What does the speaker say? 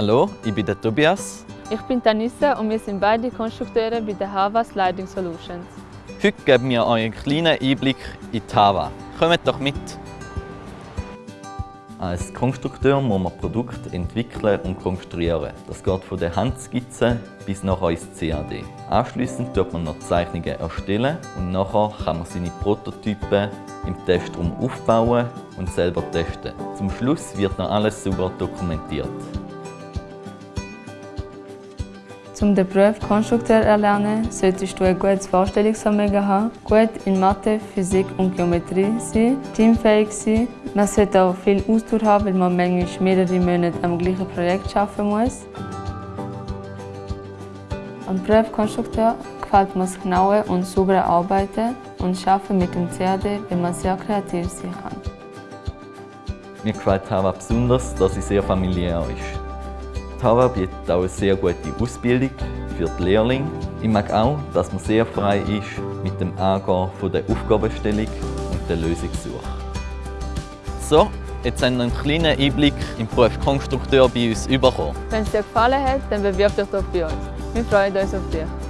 Hallo, ich bin der Tobias. Ich bin Tanissa und wir sind beide Konstrukteure bei der Havas Lighting Solutions. Heute geben wir euch einen kleinen Einblick in die Hava. Kommt doch mit! Als Konstrukteur muss man Produkte entwickeln und konstruieren. Das geht von der Handskizze bis nachher ins CAD. Anschließend tut man noch Zeichnungen erstellen und nachher kann man seine Prototypen im Testraum aufbauen und selber testen. Zum Schluss wird noch alles super dokumentiert. Um den Beruf Konstrukteur zu erlernen, solltest du ein gutes Vorstellungsvermögen haben, gut in Mathe, Physik und Geometrie sein, teamfähig sein. Man sollte auch viel Ausdauer haben, weil man manchmal mehrere Monate am gleichen Projekt arbeiten muss. Am Beruf Konstrukteur gefällt mir das genaue und saubere Arbeiten und Arbeiten mit dem CAD, weil man sehr kreativ sein kann. Mir gefällt Hava besonders, dass sie sehr familiär ist. Tava bietet auch eine sehr gute Ausbildung für die Lehrlinge. Ich mag auch, dass man sehr frei ist mit dem Angehen der Aufgabenstellung und der Lösungssuche. So, jetzt haben wir einen kleinen Einblick im Beruf Konstrukteur bei uns bekommen. Wenn es dir gefallen hat, dann bewirb dich doch bei uns. Wir freuen uns auf dich.